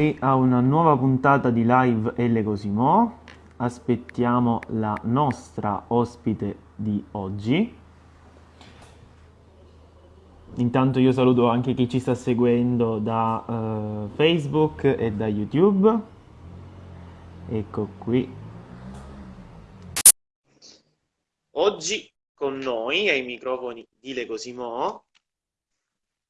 qui a una nuova puntata di live Elle Cosimo. Aspettiamo la nostra ospite di oggi. Intanto io saluto anche chi ci sta seguendo da uh, Facebook e da YouTube. Ecco qui. Oggi con noi ai microfoni di Le Cosimo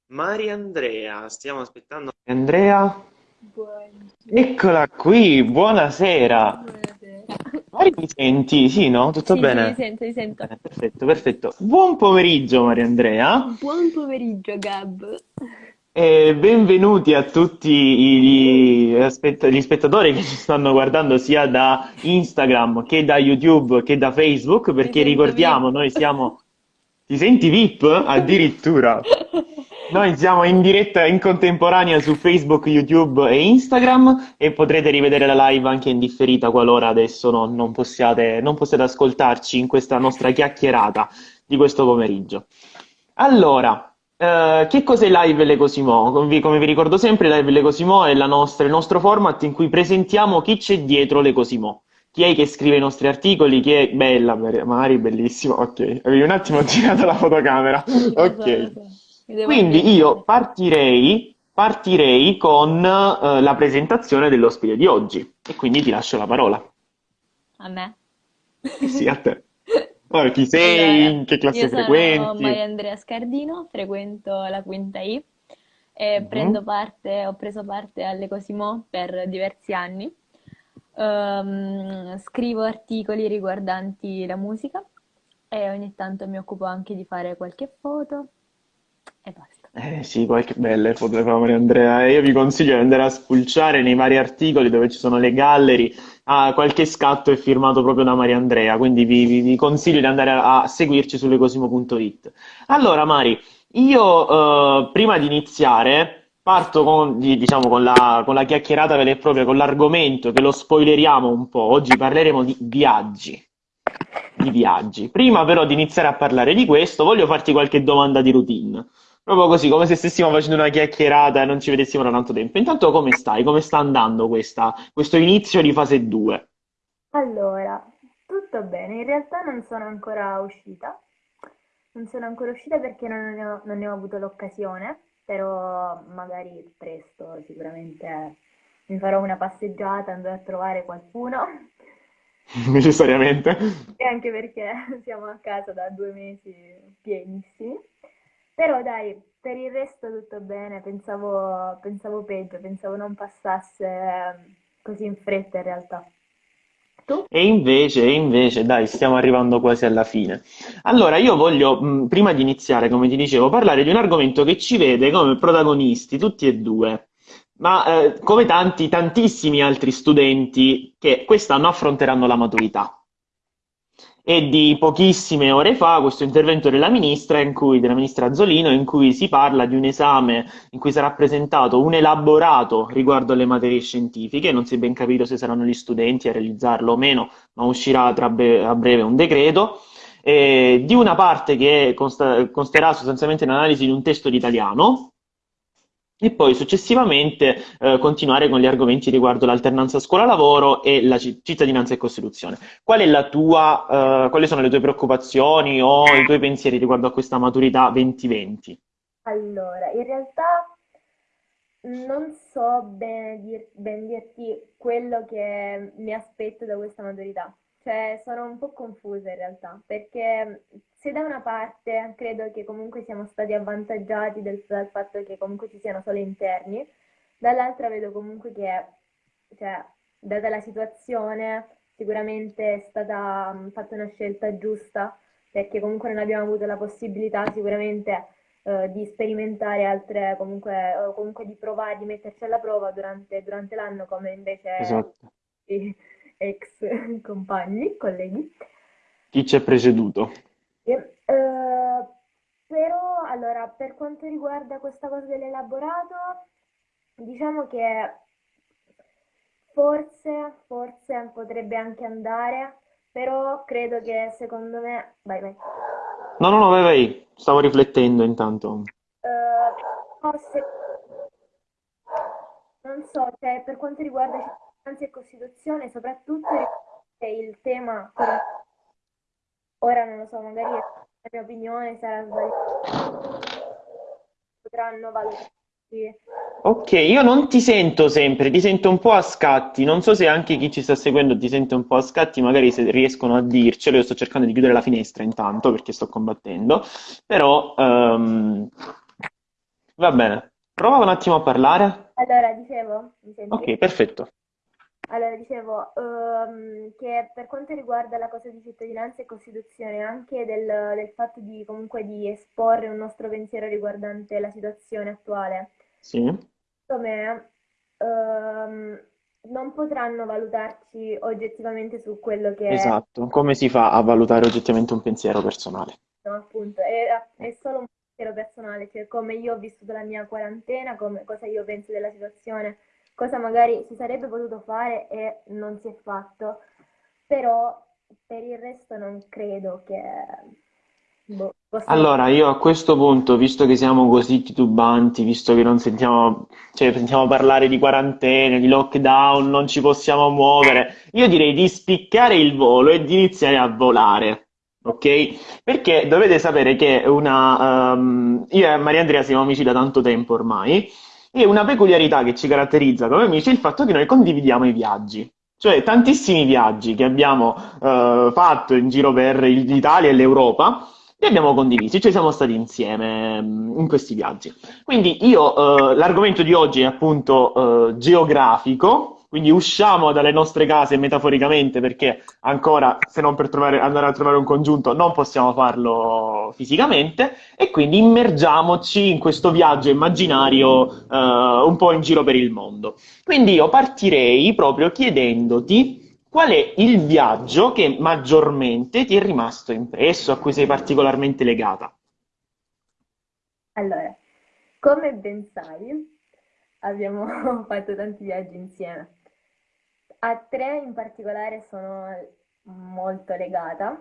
Maria Andrea. Stiamo aspettando Andrea. Buongiorno. Eccola qui, buonasera. Buonasera. Mari, mi senti? Sì, no? Tutto Sì, sì, bene? mi sento, mi sento. Bene, perfetto, perfetto. Buon pomeriggio Maria Andrea Buon pomeriggio, Gab. e benvenuti a tutti gli, aspett- gli spettatori che ci stanno guardando sia da Instagram che da YouTube che da Facebook, perché ricordiamo, VIP. noi siamo... Ti senti VIP? Addirittura. Noi siamo in diretta in contemporanea su Facebook, YouTube e Instagram e potrete rivedere la live anche in differita qualora adesso non, non possiate, non possiate ascoltarci in questa nostra chiacchierata di questo pomeriggio. Allora, eh, che cos'è Live Le Cosimo? Come vi, come vi ricordo sempre, Live Le Cosimo è la nostra- il nostro format in cui presentiamo chi c'è dietro Le Cosimo. Chi è che scrive i nostri articoli? Chi è bella, Mari, bellissimo. Ok, avevi un attimo girato la fotocamera. Ok. Quindi io partirei, partirei con eh, la presentazione dell'ospite di oggi e quindi ti lascio la parola. A me? Sì, a te. Allora, chi sei? Allora, In che io classe sono frequenti? Maria Andrea Scardino, frequento la quinta I e Mhm. prendo parte, ho preso parte alle Cosimo per diversi anni. Ehm, scrivo articoli riguardanti la musica e ogni tanto mi occupo anche di fare qualche foto e basta. Eh sì, qualche belle foto di Maria Andrea. E Io vi consiglio di andare a spulciare nei vari articoli dove ci sono le gallery. Ah, qualche scatto è firmato proprio da Maria Andrea, quindi vi, vi- vi consiglio di andare a, a seguirci su lecosimo.it. Allora, Mari, io eh, prima di iniziare parto con, di- diciamo, con la, con la chiacchierata vera e propria, con l'argomento che lo spoileriamo un po'. Oggi parleremo di viaggi. Di viaggi. Prima però di iniziare a parlare di questo, voglio farti qualche domanda di routine. Proprio così, come se stessimo facendo una chiacchierata e non ci vedessimo da tanto tempo. Intanto, come stai? Come sta andando questa- questo inizio di fase 2? Allora, tutto bene, in realtà non sono ancora uscita, non sono ancora uscita perché non ne ho, non ne ho avuto l'occasione, però magari presto sicuramente mi farò una passeggiata, andrò a trovare qualcuno, Necessariamente. e anche perché siamo a casa da due mesi pienissimi. Però dai, per il resto tutto bene, pensavo, pensavo peggio, pensavo non passasse eh, così in fretta in realtà. Tu? E invece, e invece, dai, stiamo arrivando quasi alla fine. Allora, io voglio, mh, prima di iniziare, come ti dicevo, parlare di un argomento che ci vede come protagonisti, tutti e due, ma eh, come tanti, tantissimi altri studenti che quest'anno affronteranno la maturità. E di pochissime ore fa questo intervento della ministra, in cui, della ministra Azzolino, in cui si parla di un esame in cui sarà presentato un elaborato riguardo alle materie scientifiche, non si è ben capito se saranno gli studenti a realizzarlo o meno, ma uscirà bre- a breve un decreto, eh, di una parte che consta- consterà sostanzialmente l'analisi di un testo di italiano, e poi successivamente eh, continuare con gli argomenti riguardo l'alternanza scuola-lavoro e la ci- cittadinanza e Costituzione. Qual tua, eh, quali sono le tue preoccupazioni o i tuoi pensieri riguardo a questa maturità 2020? Allora, in realtà non so bene dir- ben dirti quello che mi aspetto da questa maturità. Cioè, sono un po' confusa in realtà, perché se da una parte credo che comunque siamo stati avvantaggiati del- dal fatto che comunque ci siano solo interni, dall'altra vedo comunque che, cioè, data la situazione, sicuramente è stata fatta una scelta giusta, perché comunque non abbiamo avuto la possibilità sicuramente eh, di sperimentare altre, comunque, o comunque di provare, di metterci alla prova durante, durante l'anno, come invece Esatto. ex compagni, colleghi. Chi ci è preceduto? Eh, però, allora, per quanto riguarda questa cosa dell'elaborato, diciamo che forse, forse potrebbe anche andare, però credo che secondo me... Vai, vai. No, no, no, vai, vai, stavo riflettendo intanto. Eh, no, se- non so, cioè, per quanto riguarda cittadinanza e Costituzione, soprattutto il tema, ora non lo so, magari la mia opinione sarà sbagliata, potranno valutare. Ok, io non ti sento sempre, ti sento un po' a scatti. Non so se anche chi ci sta seguendo ti sente un po' a scatti, magari se riescono a dircelo. Io sto cercando di chiudere la finestra intanto perché sto combattendo, però ehm, va bene. Prova un attimo a parlare. Allora, dicevo, mi Ok, perfetto. Allora, dicevo ehm, che per quanto riguarda la cosa di cittadinanza e Costituzione, anche del, del fatto di comunque di esporre un nostro pensiero riguardante la situazione attuale, Sì, secondo me ehm, non potranno valutarci oggettivamente su quello che è, esatto. Come si fa a valutare oggettivamente un pensiero personale? no, appunto, è, è solo un pensiero personale, cioè come io ho vissuto la mia quarantena, come, cosa io penso della situazione, cosa magari si sarebbe potuto fare e non si è fatto, però per il resto non credo che boh. Allora, io a questo punto, visto che siamo così titubanti, visto che non sentiamo, cioè, sentiamo parlare di quarantene, di lockdown, non ci possiamo muovere, io direi di spiccare il volo e di iniziare a volare, ok? Perché dovete sapere che una, ehm, io e Maria Andrea siamo amici da tanto tempo ormai, e una peculiarità che ci caratterizza come amici è il fatto che noi condividiamo i viaggi. Cioè, tantissimi viaggi che abbiamo eh, fatto in giro per l'Italia e l'Europa li abbiamo condivisi, cioè siamo stati insieme mm, in questi viaggi. Quindi io, eh, l'argomento di oggi è appunto eh, geografico, quindi usciamo dalle nostre case metaforicamente perché ancora, se non per trovare- andare a trovare un congiunto, non possiamo farlo fisicamente e quindi immergiamoci in questo viaggio immaginario eh, un po' in giro per il mondo. Quindi io partirei proprio chiedendoti qual è il viaggio che maggiormente ti è rimasto impresso, a cui sei particolarmente legata. Allora, come ben sai, abbiamo fatto tanti viaggi insieme. A tre in particolare sono molto legata,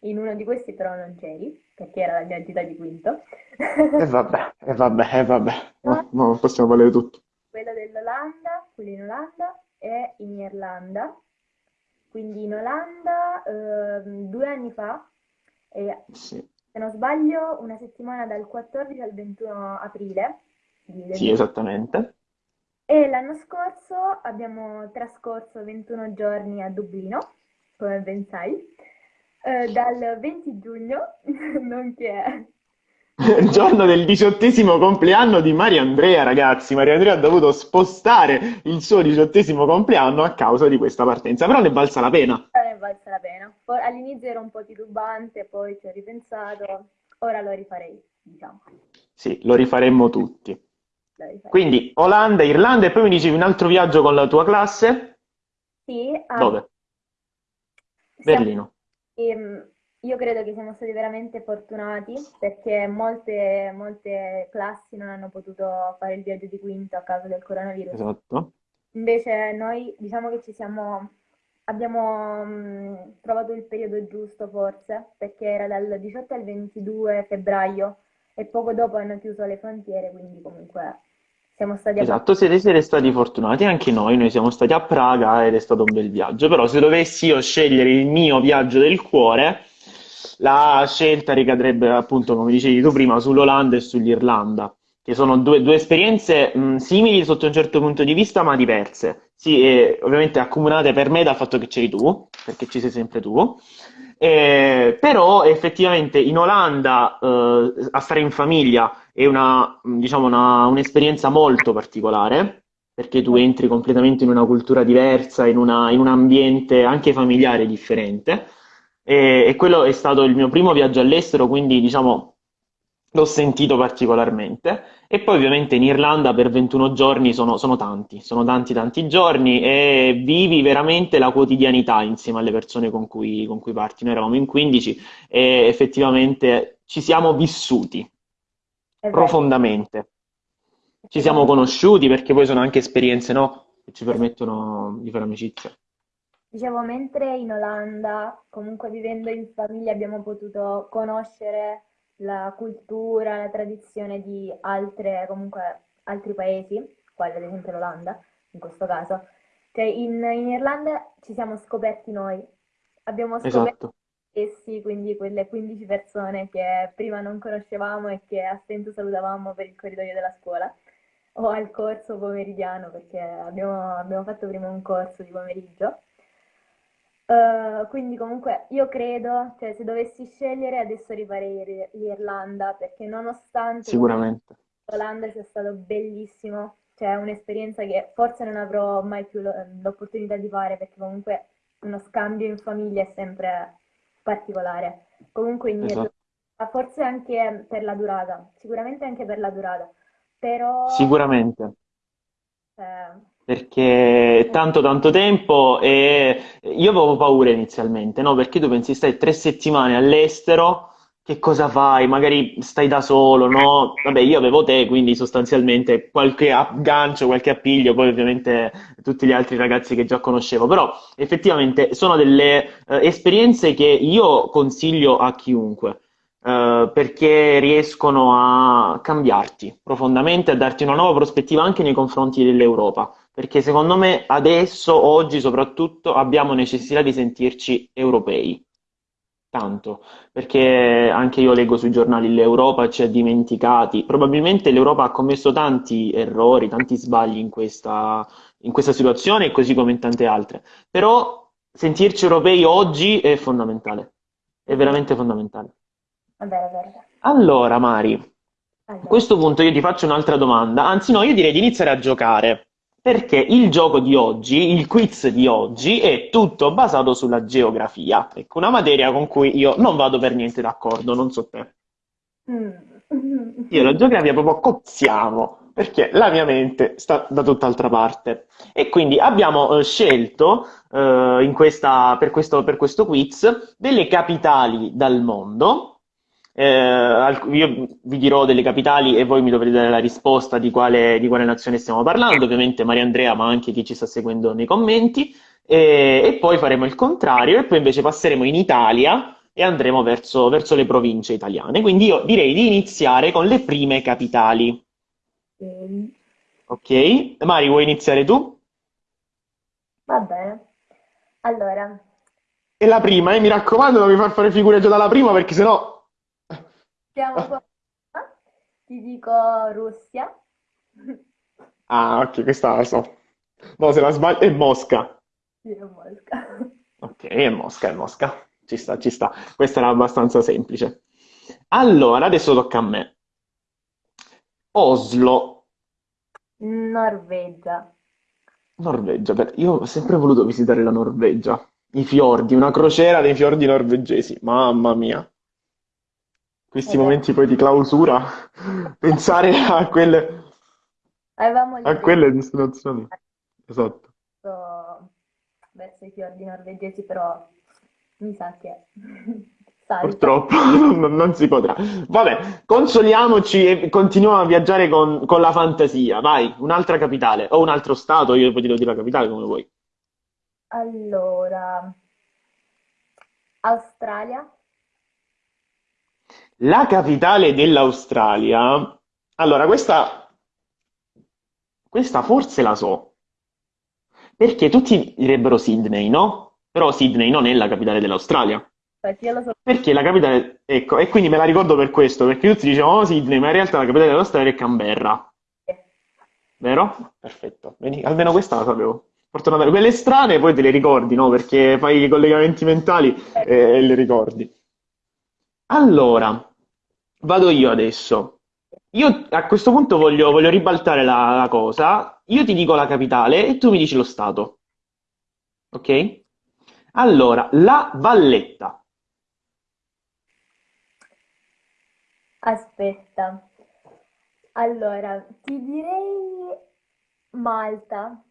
in uno di questi però non c'eri, perché era la mia gita di quinto. E vabbè, e vabbè, e vabbè, no, no, possiamo valere tutto. Quello dell'Olanda, quello in Olanda e in Irlanda. Quindi in Olanda ehm, due anni fa, e Sì, se non sbaglio una settimana dal 14 al 21 aprile sì, esattamente. E l'anno scorso abbiamo trascorso 21 giorni a Dublino, come ben sai, eh, dal 20 giugno, nonché Il giorno del diciottesimo compleanno di Maria Andrea, ragazzi. Maria Andrea ha dovuto spostare il suo diciottesimo compleanno a causa di questa partenza, però ne è valsa la pena. ne è valsa la pena. All'inizio ero un po' titubante, poi ci ho ripensato, ora lo rifarei, diciamo, Sì, lo rifaremmo tutti. Quindi Olanda, Irlanda e poi mi dicevi un altro viaggio con la tua classe? Sì, ah, Dove? siamo Berlino. Ehm, io credo che siamo stati veramente fortunati perché molte, molte classi non hanno potuto fare il viaggio di quinto a causa del coronavirus. Esatto. Invece noi diciamo che ci siamo, abbiamo mh, trovato il periodo giusto forse perché era dal 18 al 22 febbraio e poco dopo hanno chiuso le frontiere, quindi comunque siamo stati. Esatto, siete, siete stati fortunati, anche noi, noi siamo stati a Praga ed è stato un bel viaggio, però se dovessi io scegliere il mio viaggio del cuore, la scelta ricadrebbe appunto, come dicevi tu prima, sull'Olanda e sull'Irlanda, che sono due, due esperienze mh, simili sotto un certo punto di vista, ma diverse. Sì, ovviamente accomunate per me dal fatto che c'eri tu, perché ci sei sempre tu, eh, però effettivamente in Olanda eh, a stare in famiglia è una, diciamo, una- un'esperienza molto particolare, perché tu entri completamente in una cultura diversa, in una- in un ambiente anche familiare differente. E, e quello è stato il mio primo viaggio all'estero, quindi diciamo l'ho sentito particolarmente. E poi ovviamente in Irlanda per 21 giorni sono, sono tanti, sono tanti tanti giorni e vivi veramente la quotidianità insieme alle persone con cui, con cui parti. Noi eravamo in 15 e effettivamente ci siamo vissuti vero, profondamente. Ci siamo conosciuti perché poi sono anche esperienze, no? Che ci permettono di fare amicizia. Dicevo, mentre in Olanda, comunque vivendo in famiglia, abbiamo potuto conoscere la cultura, la tradizione di altre, comunque, altri paesi, quale ad esempio l'Olanda, in questo caso. Cioè in, in Irlanda ci siamo scoperti noi, abbiamo scoperto Esatto, essi, quindi quelle 15 persone che prima non conoscevamo e che a stento salutavamo per il corridoio della scuola o al corso pomeridiano, perché abbiamo, abbiamo fatto prima un corso di pomeriggio. Eh, quindi comunque io credo, cioè se dovessi scegliere adesso rifarei l'Ir- l'Irlanda, perché nonostante l'Olanda sia stato bellissimo, cioè un'esperienza che forse non avrò mai più lo- l'opportunità di fare, perché comunque uno scambio in famiglia è sempre particolare. Comunque in Irlanda, Esatto. forse anche per la durata, sicuramente anche per la durata, però Sicuramente. eh, Perché è tanto tanto tempo e io avevo paura inizialmente, no? Perché tu pensi stai tre settimane all'estero, che cosa fai? Magari stai da solo, no? Vabbè, io avevo te, quindi sostanzialmente qualche aggancio, qualche appiglio, poi ovviamente tutti gli altri ragazzi che già conoscevo, però effettivamente sono delle eh, esperienze che io consiglio a chiunque. eh, perché riescono a cambiarti profondamente, a darti una nuova prospettiva anche nei confronti dell'Europa. Perché secondo me adesso, oggi soprattutto, abbiamo necessità di sentirci europei. Tanto, perché anche io leggo sui giornali l'Europa ci ha dimenticati. Probabilmente l'Europa ha commesso tanti errori, tanti sbagli in questa, in questa situazione, così come in tante altre. Però sentirci europei oggi è fondamentale, è veramente fondamentale. è vero, è vero. Allora, Mari, a Allora, questo punto io ti faccio un'altra domanda, anzi no, io direi di iniziare a giocare, perché il gioco di oggi, il quiz di oggi, è tutto basato sulla geografia, ecco, una materia con cui io non vado per niente d'accordo, non so te. Io la mm. geografia proprio cozziamo, perché la mia mente sta da tutt'altra parte. E quindi abbiamo eh, scelto eh, in questa- per questo, per questo quiz delle capitali dal mondo. Eh, io vi dirò delle capitali e voi mi dovrete dare la risposta di quale, di quale nazione stiamo parlando, ovviamente Maria Andrea, ma anche chi ci sta seguendo nei commenti. E, e poi faremo il contrario, e poi invece passeremo in Italia e andremo verso, verso le province italiane. Quindi io direi di iniziare con le prime capitali. Ok, Ok? Mari, vuoi iniziare tu? Va bene. Allora, E la prima, eh, mi raccomando, non mi far fare figure già dalla prima perché sennò... siamo qua. Ti dico Russia. Ah, ok, questa la so. No, se la sbaglio è Mosca. Sì, è Mosca. Ok, è Mosca, è Mosca. Ci sta, ci sta. Questa era abbastanza semplice. Allora, adesso tocca a me. Oslo, Norvegia. Norvegia. Per- Io ho sempre voluto visitare la Norvegia. I fiordi, una crociera dei fiordi norvegesi. Mamma mia. Questi Eh, momenti poi di clausura. Pensare a quelle, avevamo a quelle destinazioni. Esatto. verso, verso i fiordi norvegesi, però mi sa che salta. Purtroppo non, non si potrà. Vabbè, consoliamoci e continuiamo a viaggiare con, con la fantasia. Vai, un'altra capitale o un altro stato, io poi ti devo dire la capitale come vuoi. Allora, Australia. La capitale dell'Australia. Allora, questa, questa forse la so, perché tutti direbbero Sydney, no? Però Sydney non è la capitale dell'Australia. Perché la capitale, ecco, e quindi me la ricordo per questo, perché tutti dicevano oh, Sydney, ma in realtà la capitale dell'Australia è Canberra, vero? Perfetto, vedi, almeno questa la sapevo. Fortunatamente, quelle strane poi te le ricordi, no? Perché fai i collegamenti mentali e, e le ricordi. Allora, vado io adesso. Io a questo punto voglio, voglio ribaltare la, la cosa. Io ti dico la capitale e tu mi dici lo stato, ok? Allora, La Valletta. Aspetta. Allora, ti direi Malta,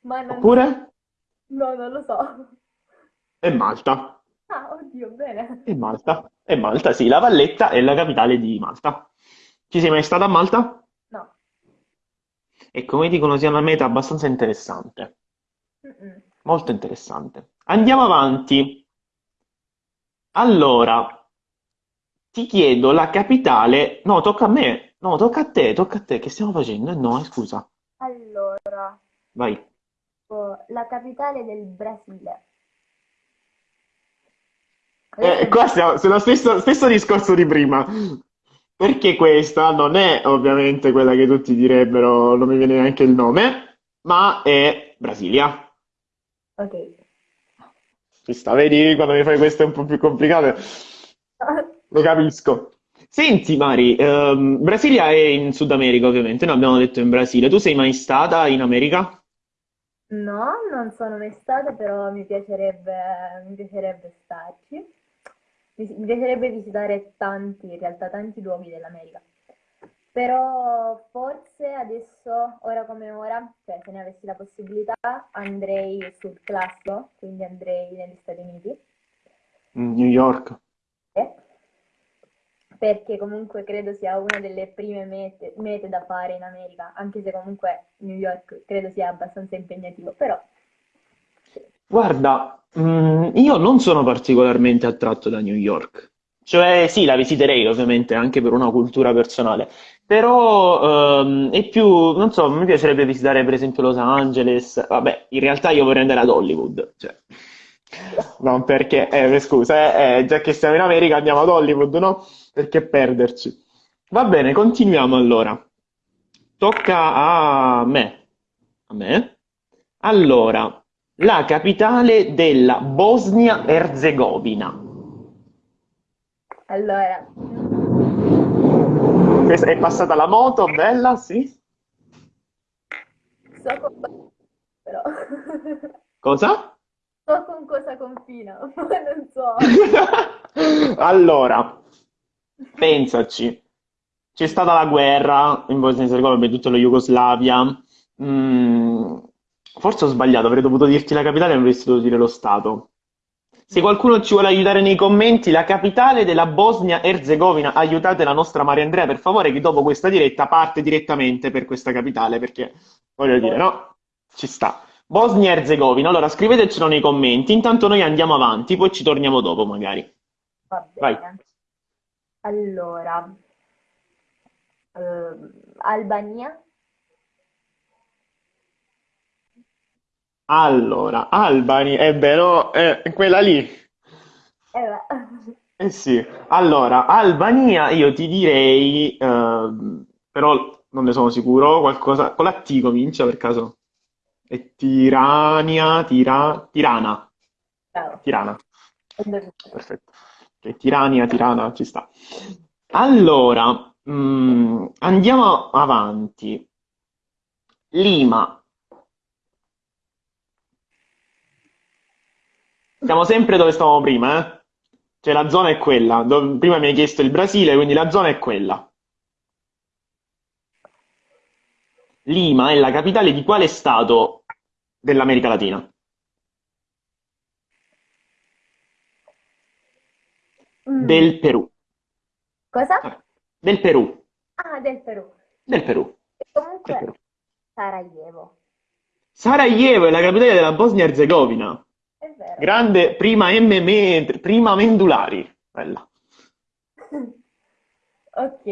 ma non. Oppure? No, non lo so. È Malta. Ah, oddio, bene. È Malta. È Malta, sì, La Valletta è la capitale di Malta. Ci sei mai stata a Malta? No. E come dicono sia una meta abbastanza interessante. Mm-mm. Molto interessante. Andiamo avanti. Allora, ti chiedo la capitale. No, tocca a me. No, tocca a te, tocca a te. Che stiamo facendo? Eh, no, eh, scusa. Allora, Vai. la capitale del Brasile. Eh, Adesso qua stiamo sullo stesso, stesso discorso di prima. Perché questa non è ovviamente quella che tutti direbbero, non mi viene neanche il nome, ma è Brasilia. Ok. Ci sta, vedi, quando mi fai queste un po' più complicate, lo capisco. Senti, Mari, ehm, Brasilia è in Sud America, ovviamente, noi abbiamo detto in Brasile. Tu sei mai stata in America? No, non sono mai stata, però mi piacerebbe, mi piacerebbe starci. Mi, piacerebbe visitare tanti, in realtà, tanti luoghi dell'America. Però forse adesso, ora come ora, cioè se ne avessi la possibilità, andrei sul classico, quindi andrei negli Stati Uniti. New York. Eh, perché comunque credo sia una delle prime mete, mete da fare in America, anche se comunque New York credo sia abbastanza impegnativo, però. Guarda, mm, io non sono particolarmente attratto da New York. Cioè, sì, la visiterei ovviamente anche per una cultura personale, però ehm, è più, non so, mi piacerebbe visitare per esempio Los Angeles. Vabbè, in realtà io vorrei andare ad Hollywood, cioè, non perché, eh, scusa, eh, eh, già che siamo in America andiamo ad Hollywood, no? Perché perderci? Va bene, continuiamo allora. Tocca a me. A me? Allora, la capitale della Bosnia-Erzegovina. Allora, Questa- È passata la moto, bella, sì. so con, però Cosa? so con cosa confina, ma non so. Allora, pensaci. C'è stata la guerra in Bosnia e Erzegovina, tutto lo Jugoslavia. Mm, forse ho sbagliato, avrei dovuto dirti la capitale e avresti dovuto dire lo stato. Se qualcuno ci vuole aiutare nei commenti, la capitale della Bosnia-Erzegovina, aiutate la nostra Maria Andrea, per favore, che dopo questa diretta parte direttamente per questa capitale, perché voglio dire, no? Ci sta. Bosnia-Erzegovina, allora scrivetecelo nei commenti, intanto noi andiamo avanti, poi ci torniamo dopo magari. Va Vai. bene. Allora, ehm, Albania, Allora, Albany, eh beh, no, eh, quella lì. eh, Eh sì, allora, Albania io ti direi, ehm, però non ne sono sicuro, qualcosa, con la T comincia per caso. È Tirania, Tira, Tirana, bravo, Tirana, perfetto. Ok, Tirania, Tirana, ci sta. Allora, mm, andiamo avanti. Lima, siamo sempre dove stavamo prima, eh? Cioè la zona è quella. Do- prima mi hai chiesto il Brasile, quindi la zona è quella. Lima è la capitale di quale stato dell'America Latina? Mm, Del Perù. cosa? Del Perù. Ah, del Perù. Del Perù. E Del comunque Perù. Sarajevo, Sarajevo è la capitale della Bosnia-Herzegovina. È vero. Grande prima M, me- prima Mendulari. Bella. Ok,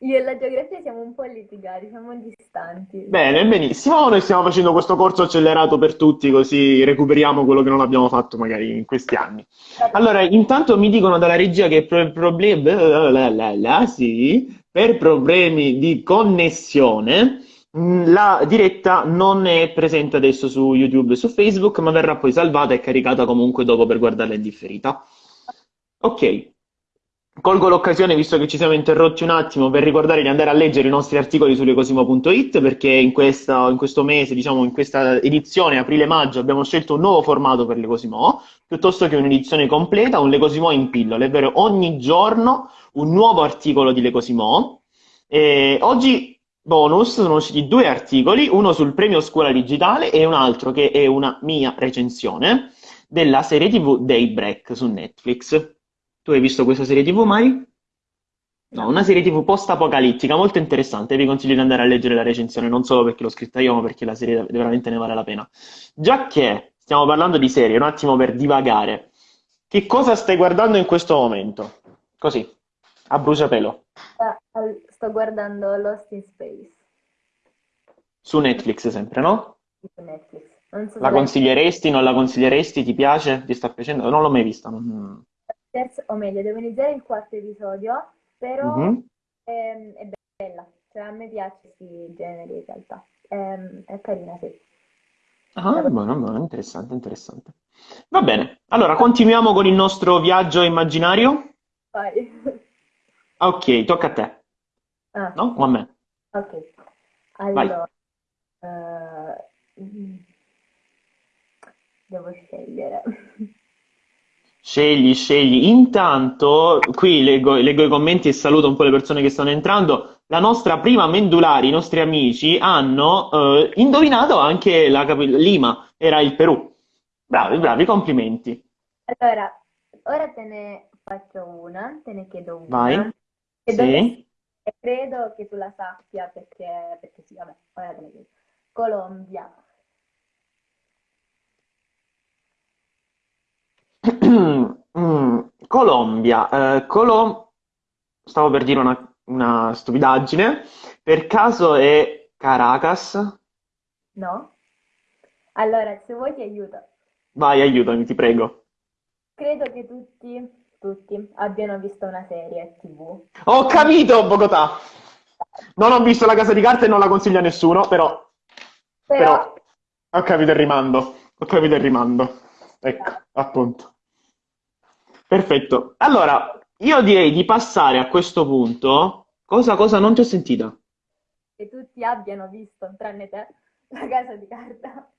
io e la geografia siamo un po' litigati, siamo distanti. Bene, benissimo. Noi stiamo facendo questo corso accelerato per tutti, così recuperiamo quello che non abbiamo fatto magari in questi anni. Allora, intanto mi dicono dalla regia che per problemi, sì, per problemi di connessione, la diretta non è presente adesso su YouTube e su Facebook, ma verrà poi salvata e caricata comunque dopo per guardarla in differita. Ok. Colgo l'occasione, visto che ci siamo interrotti un attimo, per ricordare di andare a leggere i nostri articoli su lecosimo.it, perché in questa- in questo mese, diciamo, in questa edizione aprile-maggio, abbiamo scelto un nuovo formato per Lecosimo, piuttosto che un'edizione completa, un Lecosimo in pillole, ovvero ogni giorno un nuovo articolo di Lecosimo. E oggi, bonus, sono usciti due articoli, uno sul premio Scuola Digitale e un altro che è una mia recensione della serie TV Daybreak su Netflix. Tu hai visto questa serie TV mai? No, una serie TV post-apocalittica molto interessante. Vi consiglio di andare a leggere la recensione, non solo perché l'ho scritta io, ma perché la serie veramente ne vale la pena. Già che stiamo parlando di serie, un attimo per divagare. Che cosa stai guardando in questo momento? Così, a bruciapelo. Al- sto guardando Lost in Space Su Netflix sempre, no? su Netflix. So La consiglieresti, non la consiglieresti? Ti piace? Ti sta piacendo? Non l'ho mai vista. non- terzo, o meglio, devo iniziare il quarto episodio, però Mhm. ehm, è bella. Cioè, a me piace questi generi in realtà. Ehm, è carina, sì. Ah, buono, buono, interessante, interessante. Va bene, allora continuiamo con il nostro viaggio immaginario. Ah, Ok, tocca a te, Ah, no? O a me? ok. Vai. Allora, mm, devo scegliere. Scegli, scegli. Intanto, qui leggo, leggo i commenti e saluto un po' le persone che stanno entrando. La nostra prima Mendulari, i nostri amici, hanno eh, indovinato anche la capi- Lima, era il Perù. Bravi, bravi, complimenti. Allora, ora te ne faccio una, te ne chiedo Vai. una. E Sì. Credo che tu la sappia perché, perché sì, vabbè, ora te la chiedo. Colombia. Mm, Colombia, eh, Colom- stavo per dire una, una stupidaggine, per caso è Caracas? No? Allora, se vuoi ti aiuto. Vai, aiutami, ti prego. Credo che tutti, tutti abbiano visto una serie TV. Ho capito, Bogotà! Non ho visto La Casa di Carta e non la consiglio a nessuno, però, Però, però ho capito il rimando, ho capito il rimando. Ecco, appunto. Perfetto. Allora, io direi di passare a questo punto. Cosa, cosa? Non ti ho sentita. che tutti abbiano visto, tranne te, la casa di carta.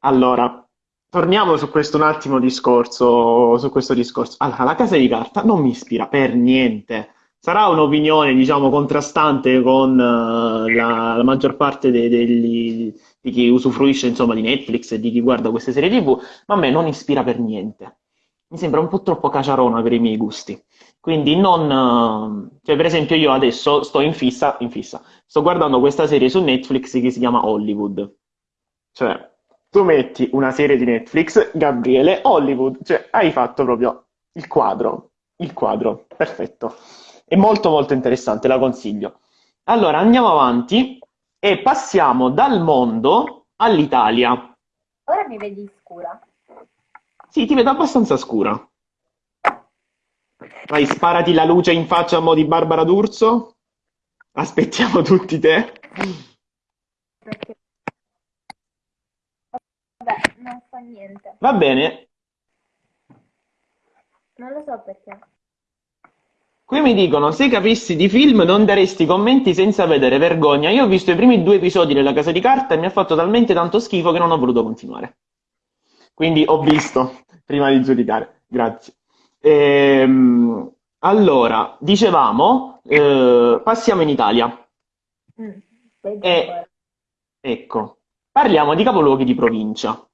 Allora, torniamo su questo un attimo discorso, su questo discorso. Allora, la casa di carta non mi ispira per niente. Sarà un'opinione, diciamo, contrastante con eh, la, la maggior parte dei- degli- di chi usufruisce, insomma, di Netflix e di chi guarda queste serie TV, ma a me non ispira per niente. Mi sembra un po' troppo caciarona per i miei gusti. Quindi non... eh, Cioè, per esempio, io adesso sto in fissa, in fissa, sto guardando questa serie su Netflix che si chiama Hollywood. Cioè, tu metti una serie di Netflix, Gabriele, Hollywood, cioè hai fatto proprio il quadro, il quadro, perfetto. È molto molto interessante, la consiglio. Allora, andiamo avanti e passiamo dal mondo all'Italia. Ora mi vedi scura. Sì, ti vedo abbastanza scura. Vai, sparati la luce in faccia a mo' di Barbara D'Urso. Aspettiamo tutti te. Perché, vabbè, non fa niente. Va bene, Non lo so perché. Qui mi dicono, se capissi di film non daresti commenti senza vedere vergogna. Io ho visto i primi due episodi della Casa di Carta e mi ha fatto talmente tanto schifo che non ho voluto continuare. Quindi ho visto prima di giudicare. Grazie. Ehm, allora, dicevamo, eh, passiamo in Italia. Mm, E ancora. ecco, parliamo di capoluoghi di provincia.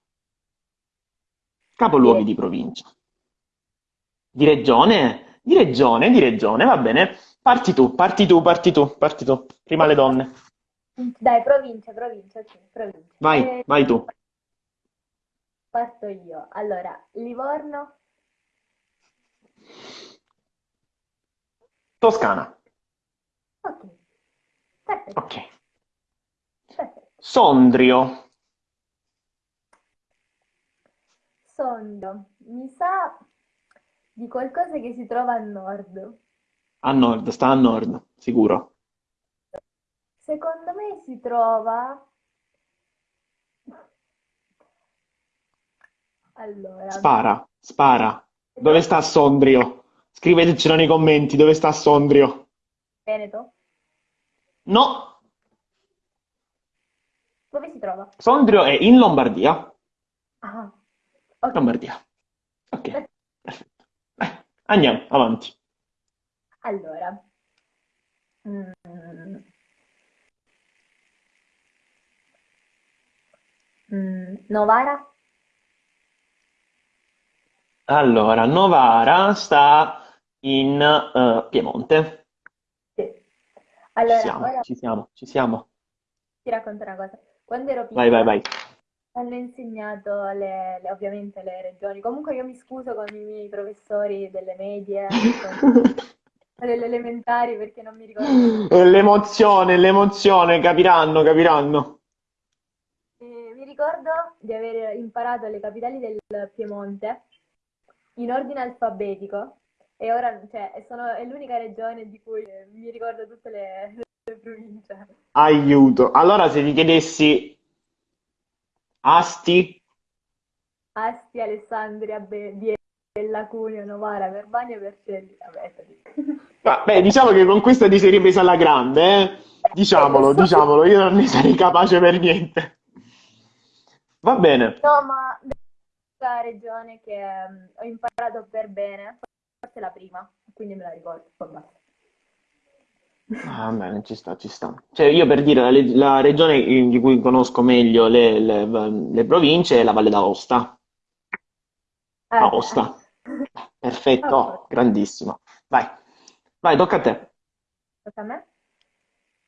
Capoluoghi di provincia. Di regione? Di regione, di regione, va bene. Parti tu, parti tu, parti tu, parti tu. Prima le donne. Dai, provincia, provincia, ok, provincia. Vai, Eh, vai tu. parto io. Allora, Livorno, Toscana. ok, perfetto, Ok. Sondrio. Sondrio, mi sa di qualcosa che si trova a nord. A nord, sta a nord, sicuro. Secondo me si trova... Allora, Spara, spara. Dove sta Sondrio? Scrivetecelo nei commenti, dove sta Sondrio? Veneto? No, Dove si trova? Sondrio è in Lombardia. Ah, ok. Lombardia. Ok, perfetto. Eh, andiamo, avanti. Allora, mm, mm, Novara? Allora, Novara sta in eh, Piemonte. Sì. Ci Allora, siamo, ora ci siamo, ci siamo. ti racconto una cosa. Quando ero Vai, vai, piccola vai. hanno insegnato le, le- ovviamente le regioni. Comunque io mi scuso con i miei professori delle medie, con- delle elementari perché non mi ricordo più. E L'emozione, l'emozione, capiranno, capiranno. E mi ricordo di aver imparato le capitali del Piemonte in ordine alfabetico e ora, cioè, sono, è l'unica regione di cui mi ricordo tutte le. Aiuto. Allora, se ti chiedessi Asti, Asti, Alessandria, Be- Biella, Cuneo, Novara, Verbania, Vercelli. Vabbè, diciamo che con questa ti sei ripresa alla grande, eh? Lo Diciamolo, diciamolo, io non ne sarei capace per niente. Va bene. No, ma la regione che mm, ho imparato per bene, forse la prima, quindi me la ricordo, poi basta. Ah, Va bene, ci sta, ci sta. Cioè, io per dire, la, la regione di cui conosco meglio le, le- le province è la Valle d'Aosta. Eh, Aosta. Perfetto, posto. grandissimo. Vai, vai, tocca a te. Tocca a me?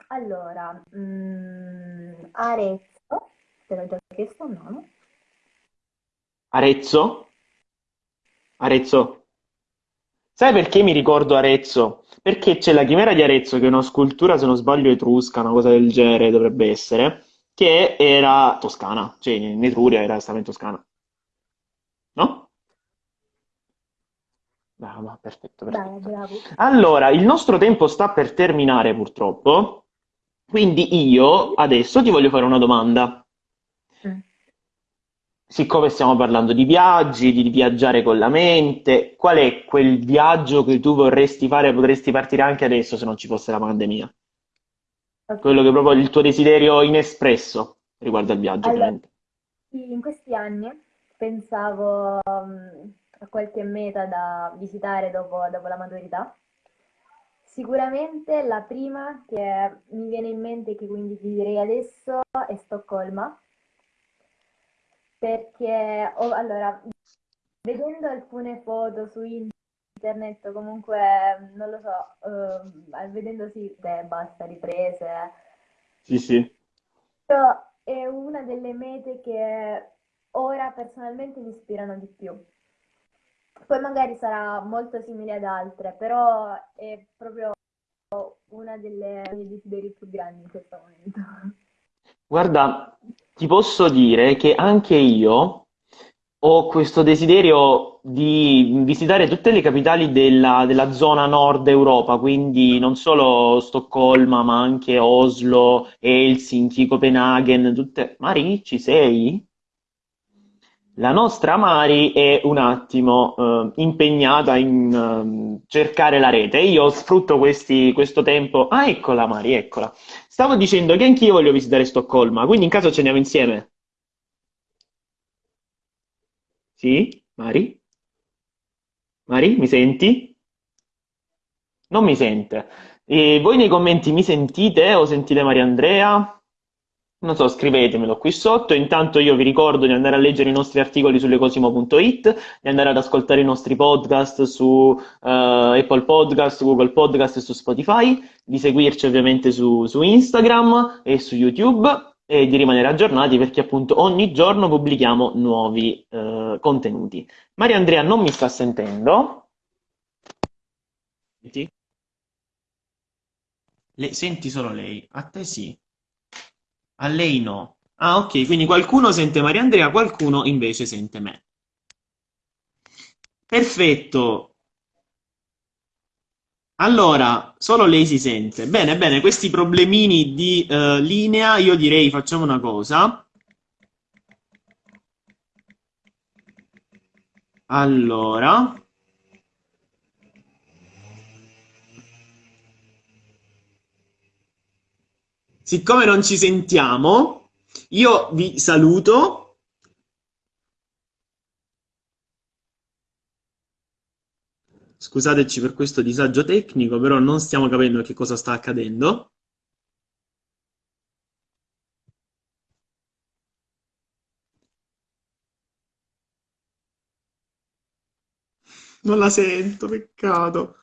Allora, mm, Arezzo, te l'ho già chiesto, no? no? Arezzo? Arezzo. Sai perché mi ricordo Arezzo? Perché c'è la Chimera di Arezzo, che è una scultura, se non sbaglio, etrusca, una cosa del genere dovrebbe essere, che era toscana, cioè in Etruria era stava in Toscana, no? Brava, perfetto, perfetto. bravo. Allora, il nostro tempo sta per terminare purtroppo, quindi io adesso ti voglio fare una domanda. Siccome stiamo parlando di viaggi, di viaggiare con la mente, qual è quel viaggio che tu vorresti fare, potresti partire anche adesso se non ci fosse la pandemia? Ok. Quello che proprio è il tuo desiderio inespresso riguardo al viaggio, Allora, ovviamente. in questi anni pensavo mm, a qualche meta da visitare dopo, dopo la maturità. Sicuramente la prima che mi viene in mente, che quindi ti direi adesso, è Stoccolma, perché ho- allora, vedendo alcune foto su internet, o comunque non lo so, ehm, vedendo sì, beh, basta, riprese. Sì, sì. Però è una delle mete che ora personalmente mi ispirano di più. Poi magari sarà molto simile ad altre, però è proprio una delle miei desideri più grandi in questo momento. Guarda, ti posso dire che anche io ho questo desiderio di visitare tutte le capitali della, della zona nord Europa, quindi non solo Stoccolma, ma anche Oslo, Helsinki, Copenaghen, tutte... Mari, ci sei? La nostra Mari è un attimo eh, impegnata in ehm, cercare la rete. Io sfrutto questi- questo tempo. Ah, eccola Mari, eccola. Stavo dicendo che anch'io voglio visitare Stoccolma, quindi in caso ci andiamo insieme. Sì? Mari? Mari, mi senti? Non mi sente. E voi nei commenti mi sentite o sentite Maria Andrea? Non so, scrivetemelo qui sotto. Intanto io vi ricordo di andare a leggere i nostri articoli su lecosimo.it, di andare ad ascoltare i nostri podcast su eh, Apple Podcast, Google Podcast e su Spotify, di seguirci ovviamente su, su Instagram e su YouTube e di rimanere aggiornati perché appunto ogni giorno pubblichiamo nuovi eh, contenuti. Maria Andrea non mi sta sentendo. Le- senti solo lei, a te sì. A lei no. Ah, ok, quindi qualcuno sente Maria Andrea, qualcuno invece sente me. Perfetto. Allora, solo lei si sente. Bene, bene, questi problemini di eh, linea, io direi facciamo una cosa. Allora, siccome non ci sentiamo, io vi saluto. Scusateci per questo disagio tecnico, però non stiamo capendo che cosa sta accadendo. Non la sento, peccato.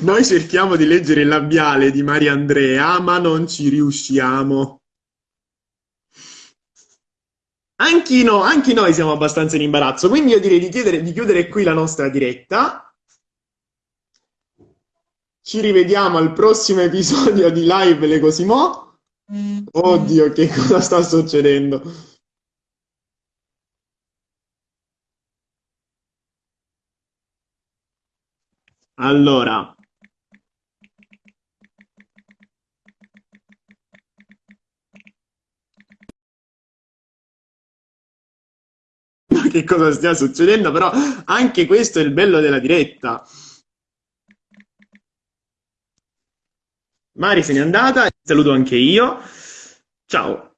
Noi cerchiamo di leggere il labiale di Maria Andrea, ma non ci riusciamo. Anche, no- anche noi siamo abbastanza in imbarazzo, quindi io direi di chiudere, di chiudere qui la nostra diretta. Ci rivediamo al prossimo episodio di Live Le Cosimo. Oddio, che cosa sta succedendo? Allora, che cosa stia succedendo, però anche questo è il bello della diretta. Mari se n'è andata, saluto anche io. Ciao.